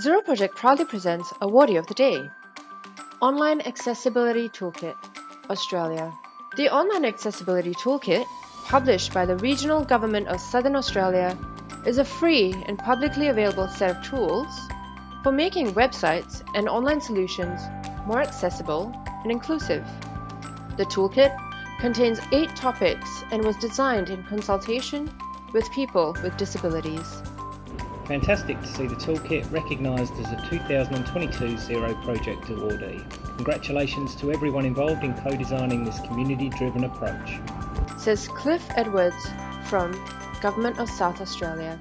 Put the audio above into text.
Zero Project proudly presents Awardee of the Day Online Accessibility Toolkit, Australia. The Online Accessibility Toolkit, published by the Regional Government of Southern Australia, is a free and publicly available set of tools for making websites and online solutions more accessible and inclusive. The toolkit contains eight topics and was designed in consultation with people with disabilities. Fantastic to see the toolkit recognised as a 2022 Zero Project awardee. Congratulations to everyone involved in co-designing this community-driven approach. Says Cliff Edwards from Government of South Australia.